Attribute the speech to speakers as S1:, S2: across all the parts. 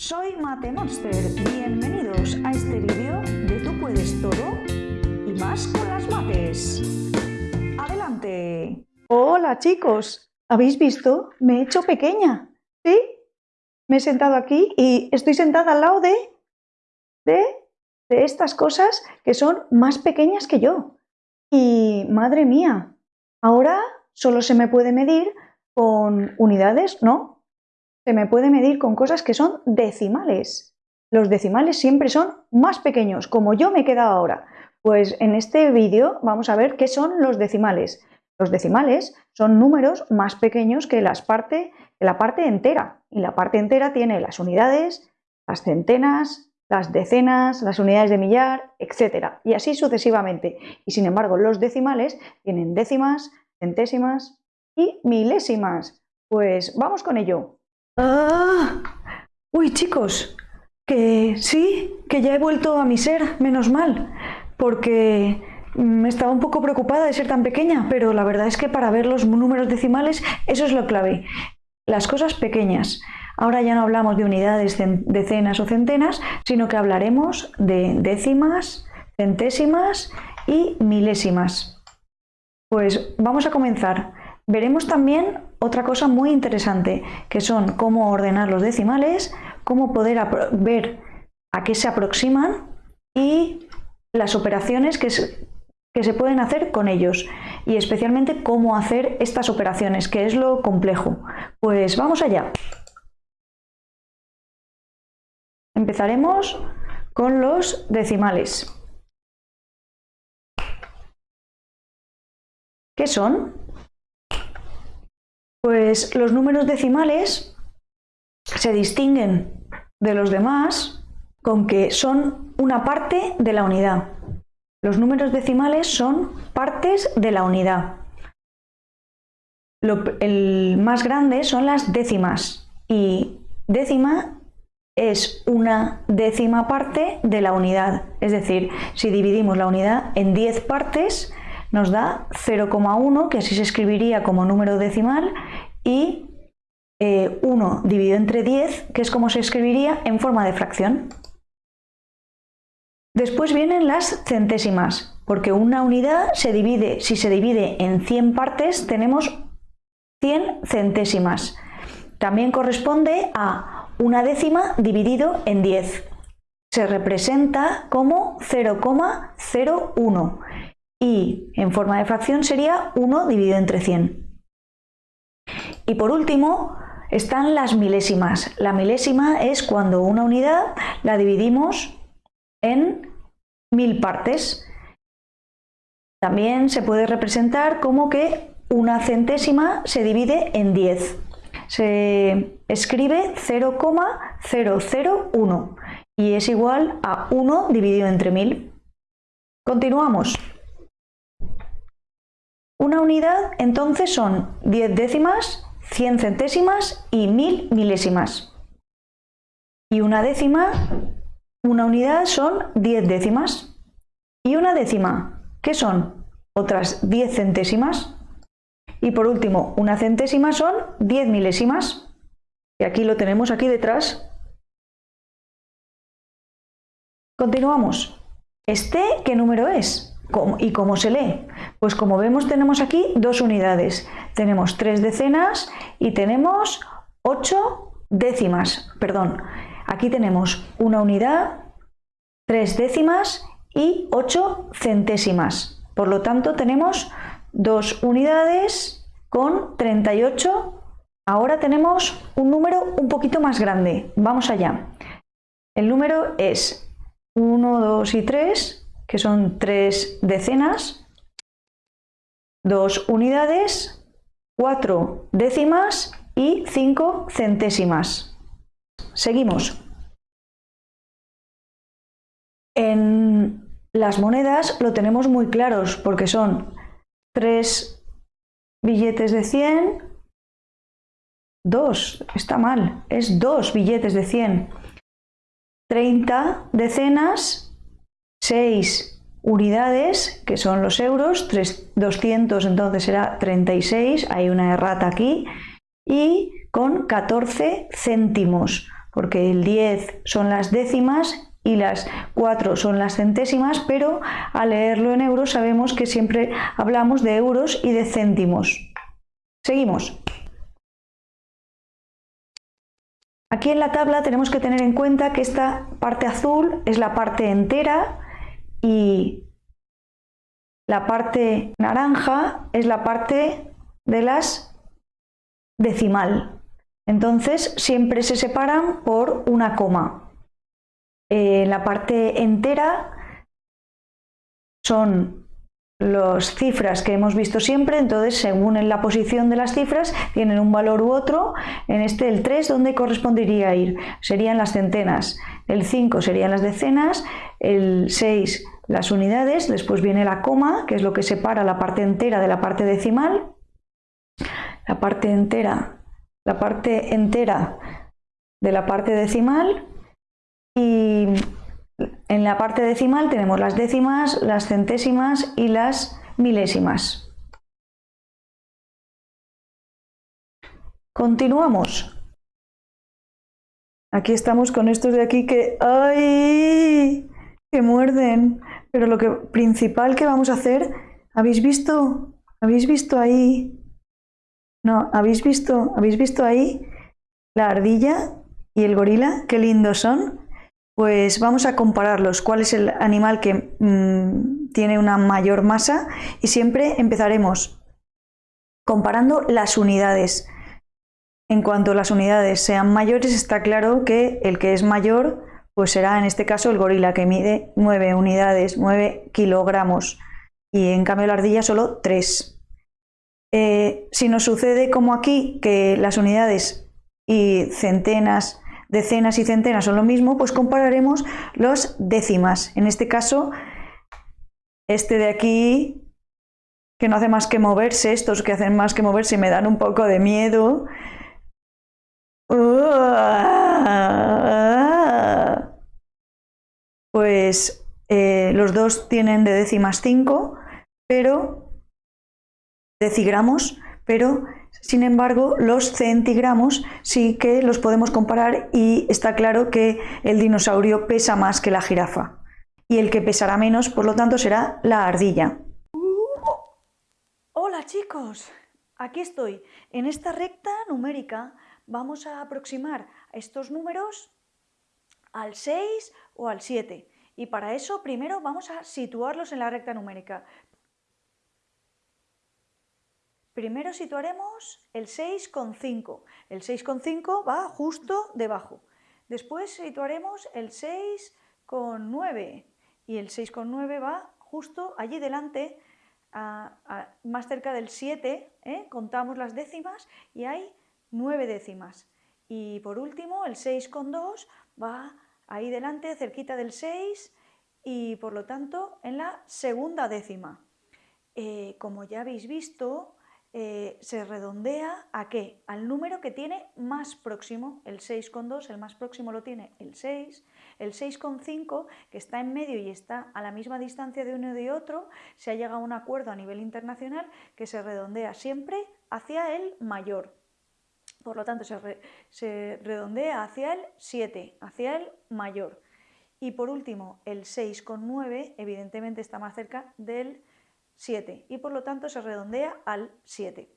S1: Soy Mate Monster. Bienvenidos a este vídeo de Tú puedes todo y más con las mates. ¡Adelante! Hola chicos, ¿habéis visto? Me he hecho pequeña, ¿sí? Me he sentado aquí y estoy sentada al lado de, de, de estas cosas que son más pequeñas que yo. Y madre mía, ahora solo se me puede medir con unidades, ¿no? Se me puede medir con cosas que son decimales. Los decimales siempre son más pequeños, como yo me he quedado ahora. Pues en este vídeo vamos a ver qué son los decimales. Los decimales son números más pequeños que, las parte, la parte entera. Y la parte entera tiene las unidades, las centenas, las decenas, las unidades de millar, etc. Y así sucesivamente. Y sin embargo, los decimales tienen décimas, centésimas y milésimas. Pues vamos con ello. ¡Ah! Uy, chicos, que sí, que ya he vuelto a mi ser, menos mal, porque me estaba un poco preocupada de ser tan pequeña, pero la verdad es que para ver los números decimales, eso es lo clave. Las cosas pequeñas. Ahora ya no hablamos de unidades, decenas o centenas, sino que hablaremos de décimas, centésimas y milésimas. Pues vamos a comenzar. Veremos también otra cosa muy interesante, que son cómo ordenar los decimales, cómo poder ver a qué se aproximan y las operaciones que se, pueden hacer con ellos y especialmente cómo hacer estas operaciones, que es lo complejo. Pues vamos allá. Empezaremos con los decimales. ¿Qué son? Pues los números decimales se distinguen de los demás con que son una parte de la unidad. Los números decimales son partes de la unidad. el más grande son las décimas y décima es una décima parte de la unidad. Es decir, si dividimos la unidad en 10 partes, nos da 0,1, que así se escribiría como número decimal, y 1 eh, dividido entre 10, que es como se escribiría en forma de fracción. Después vienen las centésimas, porque una unidad se divide, si se divide en 100 partes, tenemos 100 centésimas. También corresponde a una décima dividido en 10. Se representa como 0,01 y en forma de fracción sería 1 dividido entre 100. Y por último están las milésimas. La milésima es cuando una unidad la dividimos en mil partes. También se puede representar como que una centésima se divide en 10. Se escribe 0,001 y es igual a 1 dividido entre 1000. Continuamos. Una unidad entonces son 10 décimas, 100 centésimas y 1000 milésimas. Y una décima, una unidad son 10 décimas. Y una décima, ¿qué son? Otras 10 centésimas. Y por último, una centésima son 10 milésimas. Y aquí lo tenemos aquí detrás. Continuamos. ¿Este qué número es? ¿Y cómo se lee? Pues como vemos tenemos aquí dos unidades. Tenemos tres decenas y tenemos ocho décimas. Perdón, aquí tenemos una unidad, tres décimas y ocho centésimas. Por lo tanto tenemos dos unidades con 38. Ahora tenemos un número un poquito más grande. Vamos allá. El número es 1, 2 y 3 que son tres decenas, dos unidades, cuatro décimas y cinco centésimas. Seguimos. En las monedas lo tenemos muy claros porque son tres billetes de 100, dos, está mal, es dos billetes de 100, 30 decenas 6 unidades, que son los euros, 200 entonces será 36, hay una errata aquí, y con 14 céntimos. porque el 10 son las décimas y las 4 son las centésimas, pero al leerlo en euros sabemos que siempre hablamos de euros y de céntimos. Seguimos. Aquí en la tabla tenemos que tener en cuenta que esta parte azul es la parte entera y la parte naranja es la parte de las decimal. Entonces siempre se separan por una coma. Eh, la parte entera son las cifras que hemos visto siempre, entonces según en la posición de las cifras tienen un valor u otro, en este el 3 ¿dónde correspondería ir? Serían las centenas, el 5 serían las decenas, el 6 las unidades, después viene la coma, que es lo que separa la parte entera de la parte decimal, la parte entera, la parte entera de la parte decimal y en la parte decimal tenemos las décimas, las centésimas y las milésimas. Continuamos. Aquí estamos con estos de aquí que ¡ay! que muerden. Pero lo que principal que vamos a hacer, ¿habéis visto? ¿Habéis visto ahí? No, ¿habéis visto? ¿Habéis visto ahí la ardilla y el gorila? Qué lindos son. Pues vamos a compararlos. ¿Cuál es el animal que mm, tiene una mayor masa? Y siempre empezaremos comparando las unidades. En cuanto las unidades sean mayores, está claro que el que es mayor pues será en este caso el gorila que mide 9 unidades, 9 kilogramos y en cambio la ardilla solo 3. Eh, si nos sucede como aquí que las unidades y centenas, decenas y centenas son lo mismo, pues compararemos los décimas. En este caso, este de aquí, que no hace más que moverse, estos que hacen más que moverse me dan un poco de miedo. Pues eh, los dos tienen de décimas 5, pero decigramos, pero sin embargo los centigramos sí que los podemos comparar y está claro que el dinosaurio pesa más que la jirafa y el que pesará menos, por lo tanto, será la ardilla. Hola chicos, aquí estoy. En esta recta numérica vamos a aproximar estos números al 6 o al 7. Y para eso primero vamos a situarlos en la recta numérica. Primero situaremos el 6,5. El 6,5 va justo debajo. Después situaremos el 6,9 y el 6,9 va justo allí delante, más cerca del 7, ¿eh? contamos las décimas y hay 9 décimas. Y por último el 6,2 va ahí delante, cerquita del 6 y por lo tanto en la segunda décima. Eh, como ya habéis visto, eh, se redondea a qué? Al número que tiene más próximo, el 6,2, el más próximo lo tiene el 6, el 6,5 que está en medio y está a la misma distancia de uno y de otro, se ha llegado a un acuerdo a nivel internacional que se redondea siempre hacia el mayor. Por lo tanto, se, redondea hacia el 7, hacia el mayor. Y por último, el 6,9 evidentemente está más cerca del 7 y por lo tanto se redondea al 7.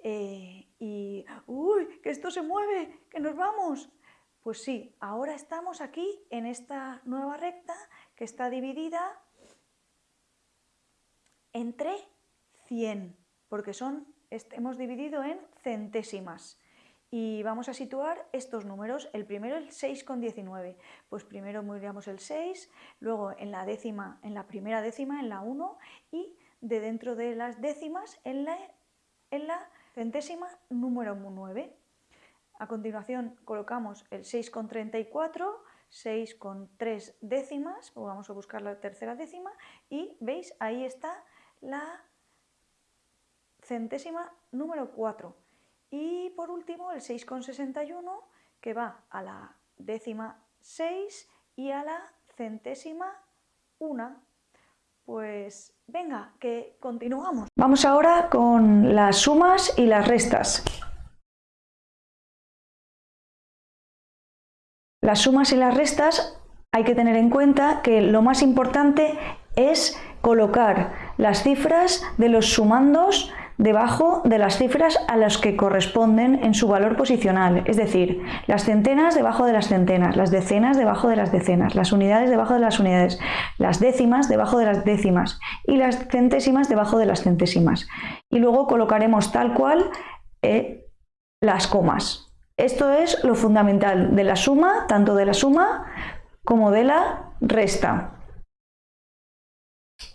S1: Eh, y, ¡uy! ¡Que esto se mueve! ¡Que nos vamos! Pues sí, ahora estamos aquí en esta nueva recta que está dividida entre 100, porque son, hemos dividido en centésimas. Y vamos a situar estos números. El primero el 6,19. Pues primero miramos el 6, luego en la décima, en la primera décima, en la 1 y de dentro de las décimas en la, en la centésima número 9. A continuación colocamos el 6,34, 6,3 décimas, o vamos a buscar la tercera décima y veis ahí está la centésima número 4 y por último el 6,61 que va a la décima 6 y a la centésima 1. Pues venga, que continuamos. Vamos ahora con las sumas y las restas. las sumas y las restas hay que tener en cuenta que lo más importante es colocar las cifras de los sumandos debajo de las cifras a las que corresponden en su valor posicional, es decir, las centenas debajo de las centenas, las decenas debajo de las decenas, las unidades debajo de las unidades, las décimas debajo de las décimas y las centésimas debajo de las centésimas. Y luego colocaremos tal cual eh, las comas. Esto es lo fundamental de la suma, tanto de la suma como de la resta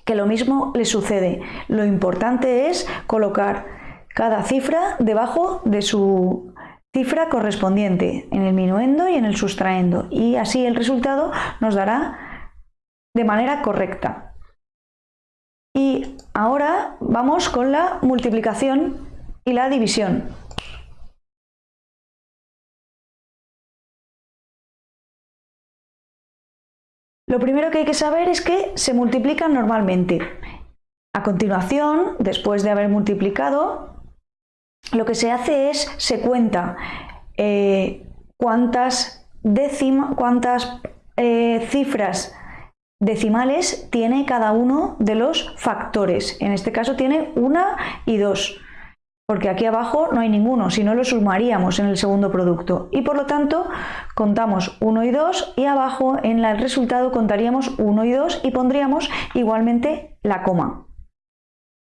S1: que lo mismo le sucede. Lo importante es colocar cada cifra debajo de su cifra correspondiente en el minuendo y en el sustraendo y así el resultado nos dará de manera correcta. Y ahora vamos con la multiplicación y la división. Lo primero que hay que saber es que se multiplican normalmente. A continuación, después de haber multiplicado, lo que se hace es, se cuenta eh, cuántas, cuántas eh, cifras decimales tiene cada uno de los factores. En este caso tiene una y dos porque aquí abajo no hay ninguno, si no lo sumaríamos en el segundo producto. Y por lo tanto, contamos 1 y 2 y abajo en el resultado contaríamos 1 y 2 y pondríamos igualmente la coma.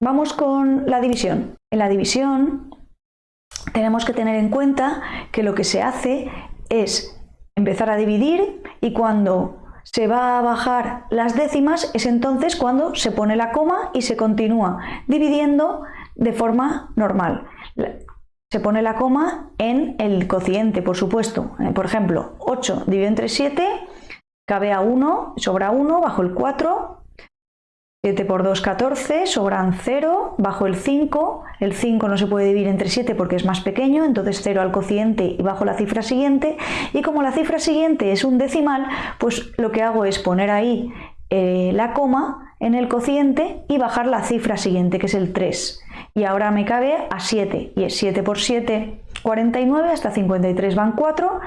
S1: Vamos con la división. En la división tenemos que tener en cuenta que lo que se hace es empezar a dividir y cuando se va a bajar las décimas es entonces cuando se pone la coma y se continúa dividiendo de forma normal. Se pone la coma en el cociente, por supuesto. Eh, por ejemplo, 8 dividido entre 7, cabe a 1, sobra 1, bajo el 4. 7 por 2, 14, sobran 0, bajo el 5. El 5 no se puede dividir entre 7 porque es más pequeño, entonces 0 al cociente y bajo la cifra siguiente. Y como la cifra siguiente es un decimal, pues lo que hago es poner ahí eh, la coma en el cociente y bajar la cifra siguiente, que es el 3 y ahora me cabe a 7 y es 7 por 7 49 hasta 53 van 4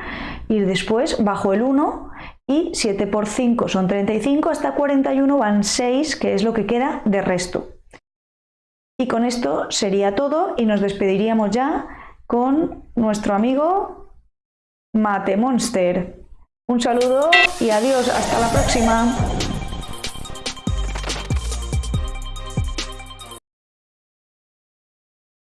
S1: y después bajo el 1 y 7 por 5 son 35 hasta 41 van 6 que es lo que queda de resto. Y con esto sería todo y nos despediríamos ya con nuestro amigo Mate Monster. Un saludo y adiós hasta la próxima